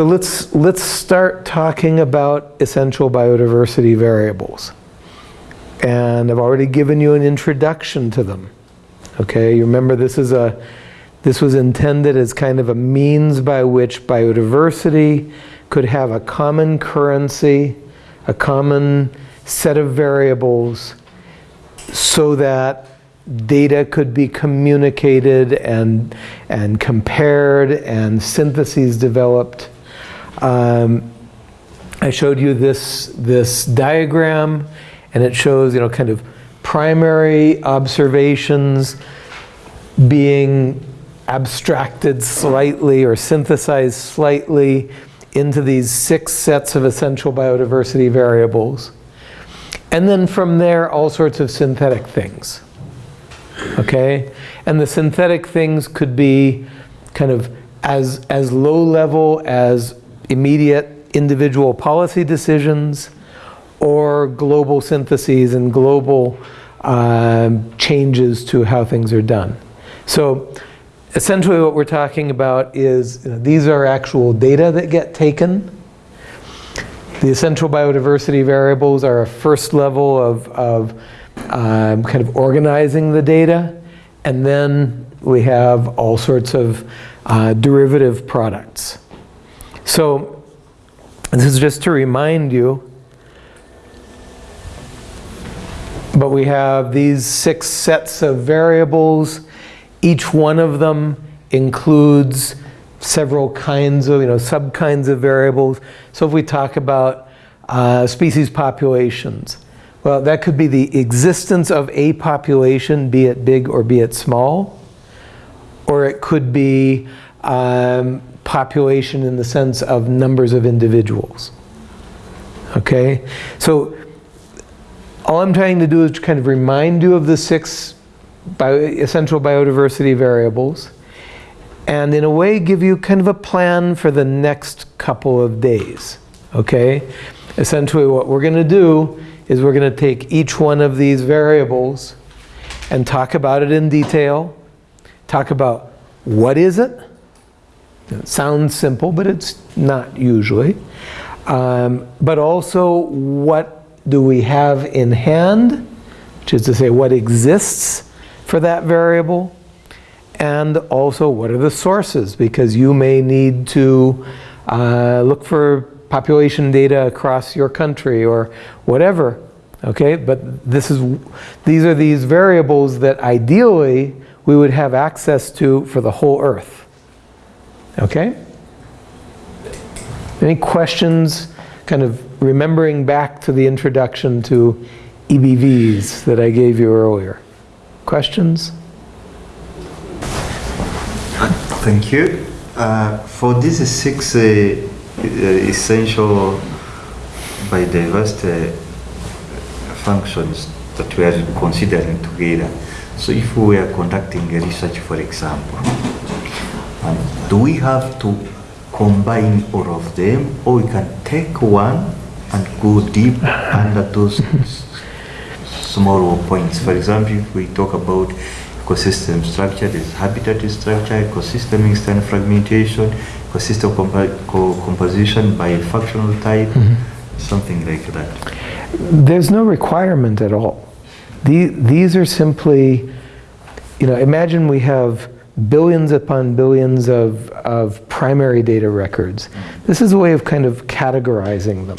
So let's, let's start talking about essential biodiversity variables. And I've already given you an introduction to them. Okay, you remember this is a, this was intended as kind of a means by which biodiversity could have a common currency, a common set of variables, so that data could be communicated and, and compared and syntheses developed. Um, I showed you this, this diagram and it shows, you know, kind of primary observations being abstracted slightly or synthesized slightly into these six sets of essential biodiversity variables. And then from there, all sorts of synthetic things. Okay? And the synthetic things could be kind of as, as low level as immediate individual policy decisions or global syntheses and global um, changes to how things are done. So essentially what we're talking about is you know, these are actual data that get taken. The essential biodiversity variables are a first level of, of um, kind of organizing the data. And then we have all sorts of uh, derivative products. So this is just to remind you But we have these six sets of variables. Each one of them includes several kinds of, you know, sub-kinds of variables. So if we talk about uh, species populations, well, that could be the existence of a population, be it big or be it small. Or it could be um, population in the sense of numbers of individuals. Okay? So all I'm trying to do is kind of remind you of the six bio essential biodiversity variables and in a way give you kind of a plan for the next couple of days. Okay? Essentially what we're going to do is we're going to take each one of these variables and talk about it in detail, talk about what is it, it sounds simple, but it's not usually. Um, but also what do we have in hand, which is to say what exists for that variable, and also what are the sources, because you may need to uh, look for population data across your country or whatever. Okay, but this is, these are these variables that ideally we would have access to for the whole Earth. Okay? Any questions kind of remembering back to the introduction to EBVs that I gave you earlier. Questions? Thank you. Uh, for these six uh, uh essential biodiversity functions that we are considering together, so if we are conducting a research, for example, do we have to combine all of them or we can take one and go deep under those smaller points. For example, if we talk about ecosystem structure, there's habitat structure, ecosystem external fragmentation, ecosystem co composition by functional type, mm -hmm. something like that. There's no requirement at all. The, these are simply, you know, imagine we have billions upon billions of, of primary data records. This is a way of kind of categorizing them.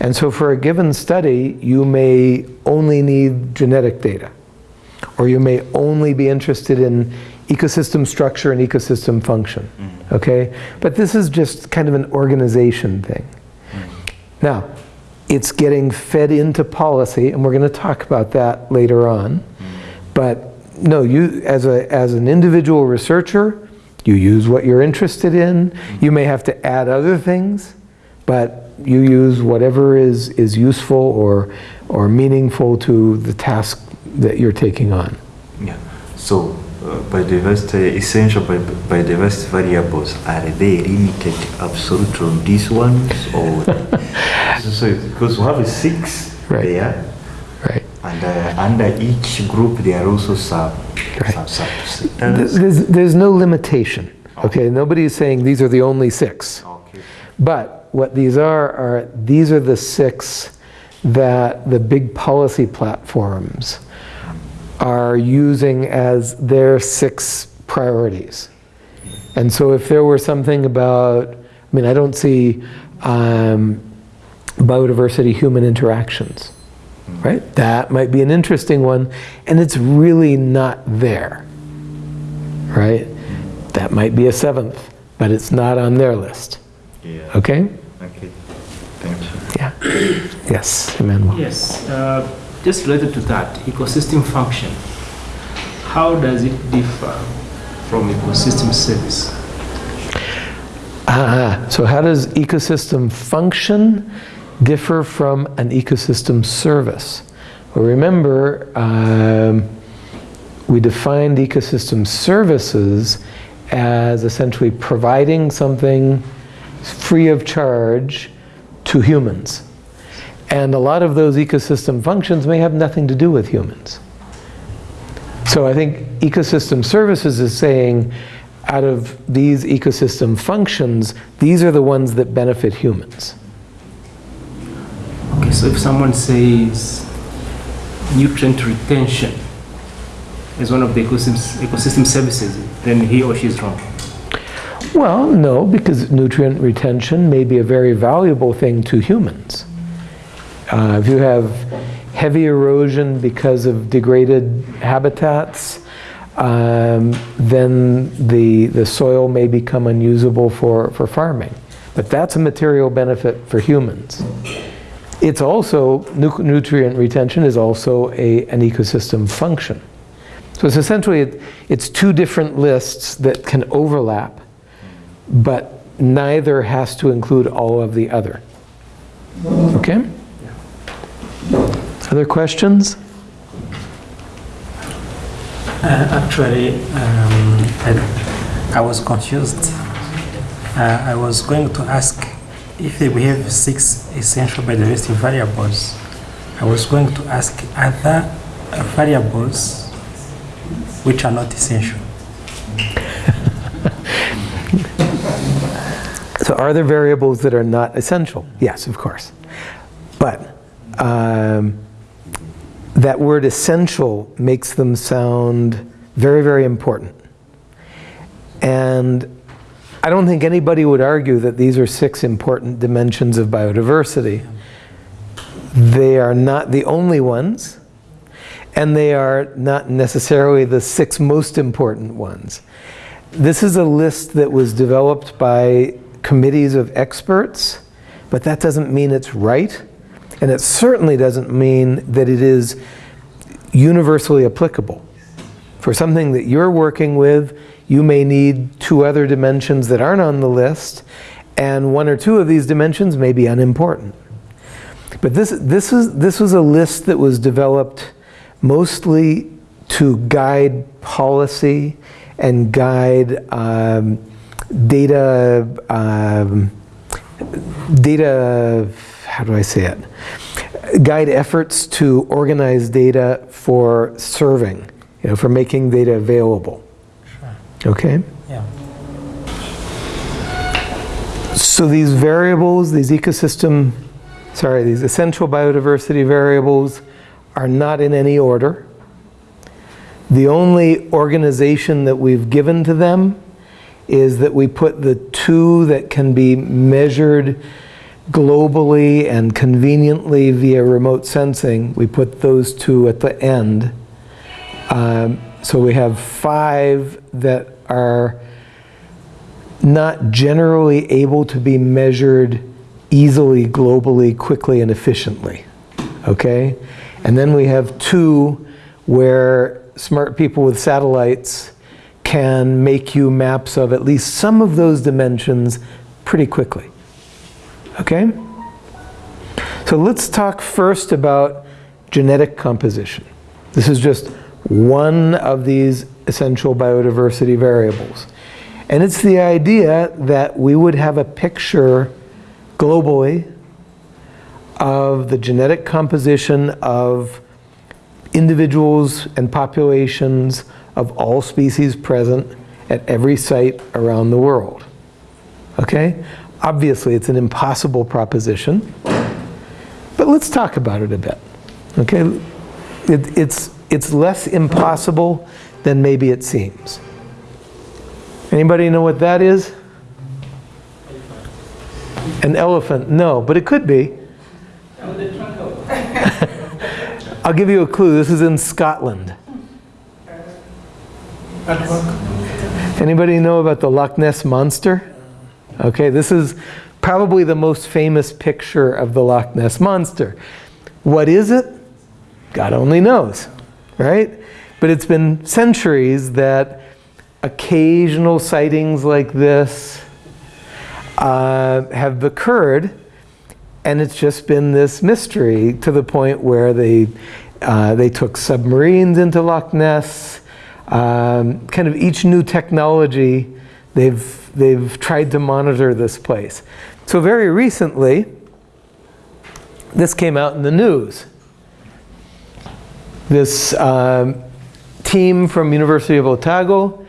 And so for a given study, you may only need genetic data. Or you may only be interested in ecosystem structure and ecosystem function. Mm-hmm. Okay? But this is just kind of an organization thing. Mm-hmm. Now, it's getting fed into policy, and we're going to talk about that later on. But no, you as a as an individual researcher, you use what you're interested in. You may have to add other things, but you use whatever is is useful or or meaningful to the task that you're taking on. Yeah. So biodiversity, essential biodiversity variables, are they limited absolutely on these ones? Or so, because we have six right. there, and uh, under each group, there are also sub, right. sub, sub there's, there's no limitation. Okay. okay, nobody is saying these are the only six. Okay. But what these are, are these are the six that the big policy platforms are using as their six priorities. And so if there were something about, I mean, I don't see um, biodiversity human interactions, right? That might be an interesting one, and it's really not there, right? That might be a seventh, but it's not on their list, Yeah. okay? Okay. Thank you. Yeah. Yes, Emmanuel. Yes, uh, just related to that, ecosystem function. How does it differ from ecosystem service? Ah, so how does ecosystem function differ from an ecosystem service? Well, remember, um, we defined ecosystem services as essentially providing something free of charge to humans. And a lot of those ecosystem functions may have nothing to do with humans. So I think ecosystem services is saying, out of these ecosystem functions, these are the ones that benefit humans. Okay, so if someone says nutrient retention is one of the ecosystem, ecosystem services, then he or she is wrong. Well, no, because nutrient retention may be a very valuable thing to humans. Uh, if you have heavy erosion because of degraded habitats, um, then the, the soil may become unusable for, for farming. But that's a material benefit for humans. It's also, nu- nutrient retention is also a, an ecosystem function. So it's essentially, it- it's two different lists that can overlap, but neither has to include all of the other. Okay? Other questions? Uh, Actually, um, I, I was confused. Uh, I was going to ask if we have six essential biodiversity variables. I was going to ask other variables which are not essential. So are there variables that are not essential? Yes, of course. But um, that word essential makes them sound very, very important. And I don't think anybody would argue that these are six important dimensions of biodiversity. They are not the only ones, and they are not necessarily the six most important ones. This is a list that was developed by committees of experts, but that doesn't mean it's right, and it certainly doesn't mean that it is universally applicable. For something that you're working with, you may need two other dimensions that aren't on the list, and one or two of these dimensions may be unimportant. But this, this, is, this was a list that was developed mostly to guide policy and guide um, data, um, data, how do I say it? Guide efforts to organize data for serving, you know, for making data available. Okay? Yeah. So these variables, these ecosystem, sorry, these essential biodiversity variables are not in any order. The only organization that we've given to them is that we put the two that can be measured globally and conveniently via remote sensing, we put those two at the end. Um, so we have five that are not generally able to be measured easily, globally, quickly, and efficiently. Okay? And then we have two where smart people with satellites can make you maps of at least some of those dimensions pretty quickly. Okay? So let's talk first about genetic composition. This is just one of these essential biodiversity variables. And it's the idea that we would have a picture globally of the genetic composition of individuals and populations of all species present at every site around the world. Okay? Obviously, it's an impossible proposition, but let's talk about it a bit. Okay? It, it's, it's less impossible than maybe it seems. Anybody know what that is? An elephant? No, but it could be. I'll give you a clue. This is in Scotland. Anybody know about the Loch Ness Monster? Okay, this is probably the most famous picture of the Loch Ness Monster. What is it? God only knows, right? But it's been centuries that occasional sightings like this uh, have occurred, and it's just been this mystery to the point where they, uh, they took submarines into Loch Ness. Um, kind of each new technology, they've, they've tried to monitor this place. So very recently, this came out in the news. This um, team from University of Otago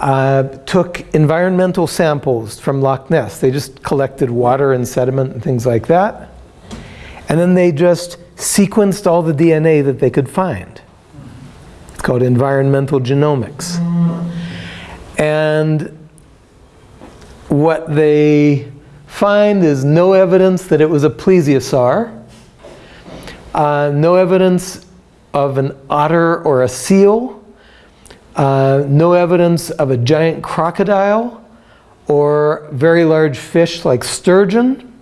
uh, took environmental samples from Loch Ness. They just collected water and sediment and things like that. And then they just sequenced all the DNA that they could find. It's called environmental genomics. And what they find is no evidence that it was a plesiosaur, uh, no evidence of an otter or a seal, uh, no evidence of a giant crocodile or very large fish like sturgeon.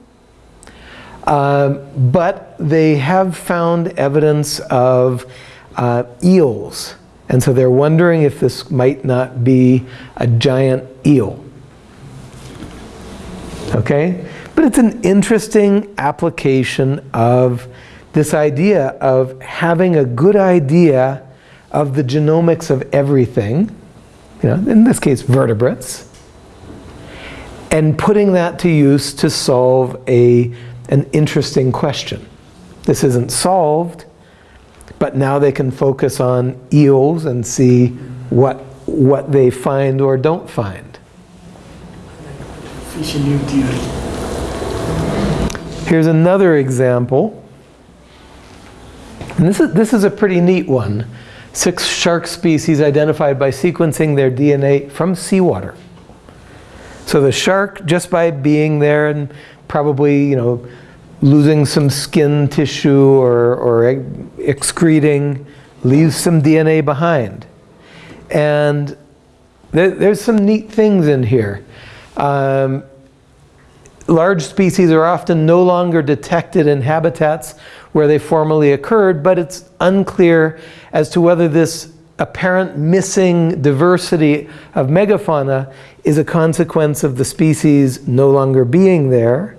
Um, but they have found evidence of uh, eels. And so they're wondering if this might not be a giant eel. Okay? But it's an interesting application of this idea of having a good idea of the genomics of everything, you know, in this case vertebrates, and putting that to use to solve a, an interesting question. This isn't solved, but now they can focus on eels and see what, what they find or don't find. New. Here's another example. And this is, this is a pretty neat one. Six shark species identified by sequencing their DNA from seawater. So the shark, just by being there and probably, you know, losing some skin tissue or, or excreting, leaves some DNA behind. And there, there's some neat things in here. Um, large species are often no longer detected in habitats where they formerly occurred, but it's unclear as to whether this apparent missing diversity of megafauna is a consequence of the species no longer being there,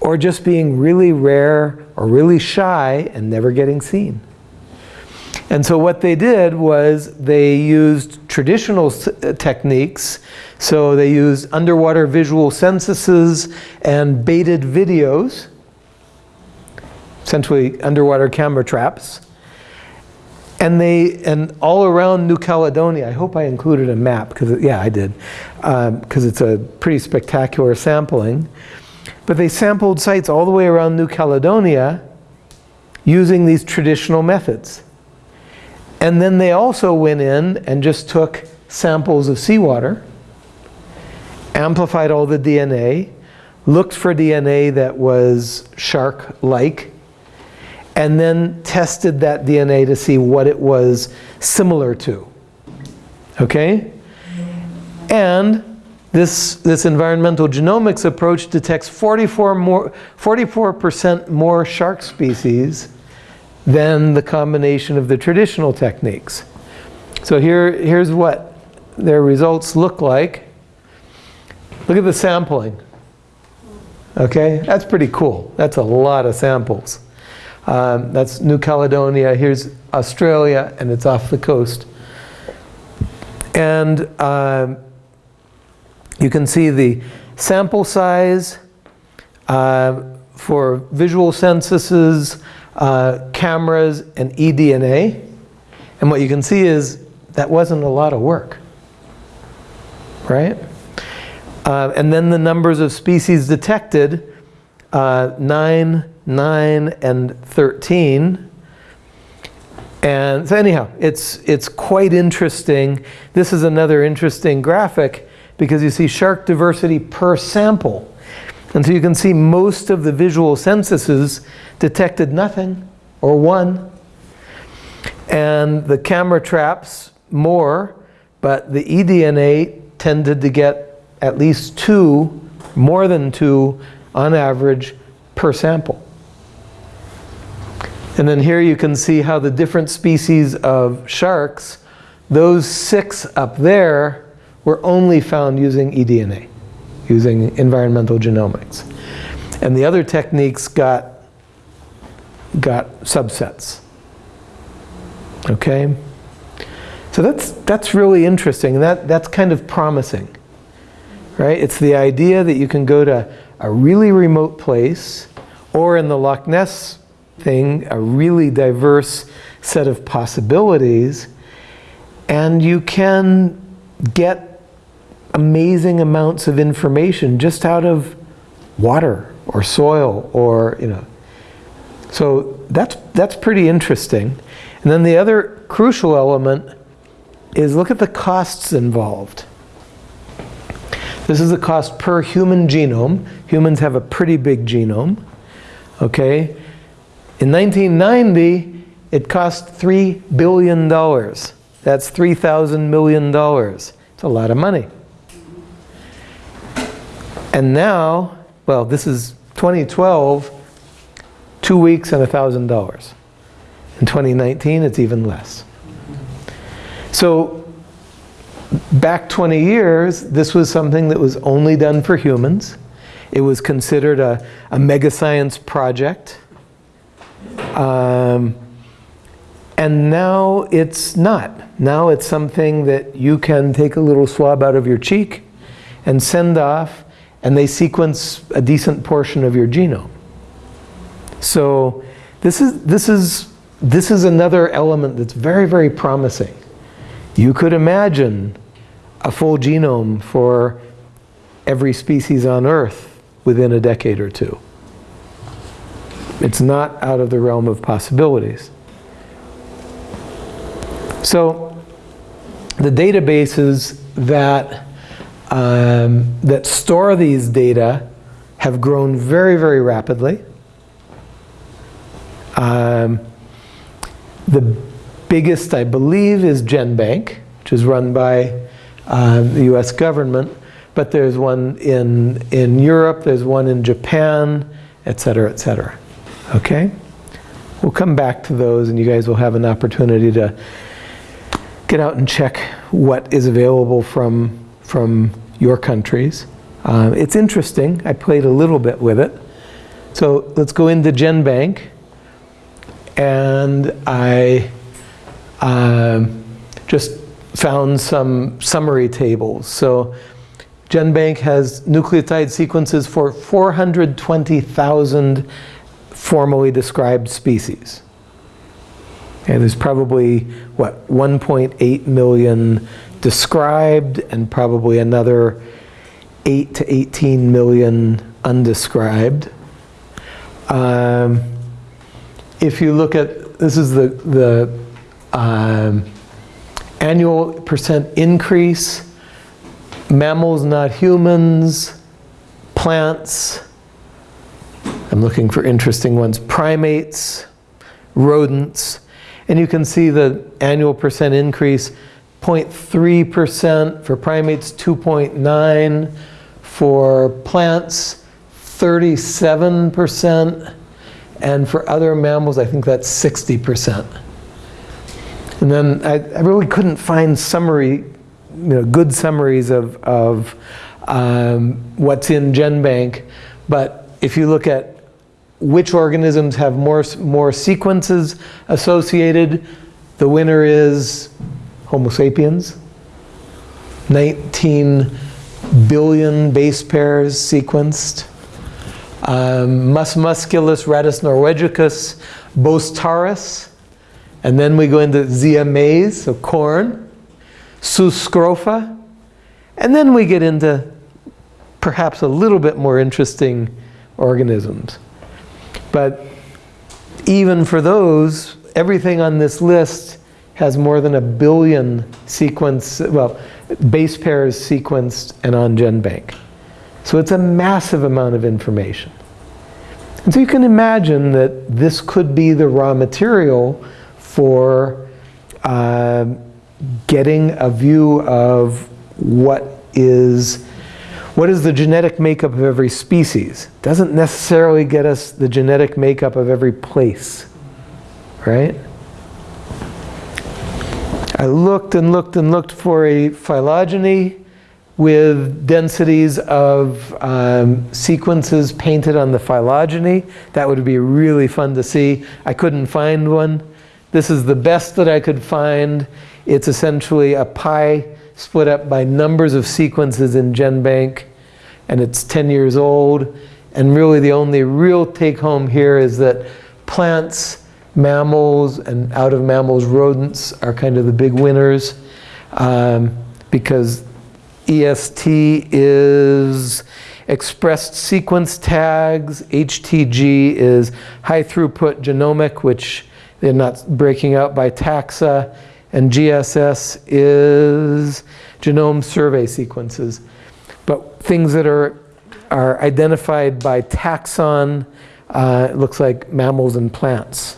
or just being really rare or really shy and never getting seen. And so what they did was they used traditional techniques. So they used underwater visual censuses and baited videos, essentially underwater camera traps. And they, and all around New Caledonia, I hope I included a map, because yeah, I did, because um, it's a pretty spectacular sampling. But they sampled sites all the way around New Caledonia using these traditional methods. And then they also went in and just took samples of seawater, amplified all the DNA, looked for DNA that was shark-like, and then tested that DNA to see what it was similar to. Okay? And this, this environmental genomics approach detects 44 more, 44% more shark species than the combination of the traditional techniques. So here, here's what their results look like. Look at the sampling. Okay, that's pretty cool. That's a lot of samples. Um, that's New Caledonia. Here's Australia, and it's off the coast. And um, you can see the sample size uh, for visual censuses, uh, cameras, and eDNA. And what you can see is that wasn't a lot of work, right? Uh, and then the numbers of species detected, uh, 9, 9, and 13. And so anyhow, it's, it's quite interesting. This is another interesting graphic because you see shark diversity per sample. And so you can see most of the visual censuses detected nothing or one. And the camera traps more, but the eDNA tended to get at least two, more than two, on average, per sample. And then here you can see how the different species of sharks, those six up there, were only found using eDNA, using environmental genomics. And the other techniques got, got subsets. Okay? So that's, that's really interesting, that, that's kind of promising. Right? It's the idea that you can go to a really remote place, or in the Loch Ness thing, a really diverse set of possibilities, and you can get amazing amounts of information just out of water or soil or, you know. So that's, that's pretty interesting. And then the other crucial element is look at the costs involved. This is the cost per human genome. Humans have a pretty big genome. Okay? In 1990, it cost $3 billion. That's $3,000 million. It's a lot of money. And now, well, this is 2012, two weeks and $1,000. In 2019, it's even less. So back 20 years, this was something that was only done for humans. It was considered a, a mega science project. Um, and now it's not. Now it's something that you can take a little swab out of your cheek and send off, and they sequence a decent portion of your genome. So this is, this is, this is another element that's very, very promising. You could imagine a full genome for every species on Earth within a decade or two. It's not out of the realm of possibilities. So the databases that, um, that store these data have grown very, very rapidly. Um, the biggest, I believe, is GenBank, which is run by uh, the US government. But there's one in, in Europe, there's one in Japan, et cetera, et cetera. Okay? We'll come back to those and you guys will have an opportunity to get out and check what is available from, from your countries. Uh, it's interesting. I played a little bit with it. So let's go into GenBank. And I um, just found some summary tables. So GenBank has nucleotide sequences for 420,000 formally described species. And there's probably, what, 1.8 million described and probably another 8 to 18 million undescribed. Um, if you look at, this is the, the um, annual percent increase, mammals, not humans, plants, I'm looking for interesting ones, primates, rodents, and you can see the annual percent increase, 0.3% for primates, 2.9 for plants, 37%, and for other mammals, I think that's 60%. And then I, I really couldn't find summary, you know, good summaries of, of um, what's in GenBank. But if you look at which organisms have more, more sequences associated, the winner is Homo sapiens. 19 billion base pairs sequenced. Um, Mus musculus, Rattus norvegicus, Bos taurus, and then we go into Zea mays, so corn, Sus scrofa, and then we get into perhaps a little bit more interesting organisms. But even for those, everything on this list has more than a billion sequence, well, base pairs sequenced and on GenBank. So it's a massive amount of information. And so you can imagine that this could be the raw material for uh, getting a view of what is what is the genetic makeup of every species. Doesn't necessarily get us the genetic makeup of every place, right? I looked and looked and looked for a phylogeny with densities of um, sequences painted on the phylogeny. That would be really fun to see. I couldn't find one. This is the best that I could find. It's essentially a pie split up by numbers of sequences in GenBank, and it's 10 years old. And really the only real take home here is that plants, mammals, and out of mammals, rodents are kind of the big winners um, because EST is expressed sequence tags, HTG is high throughput genomic, which they're not breaking out by taxa, and GSS is genome survey sequences. But things that are, are identified by taxon, uh, looks like mammals and plants.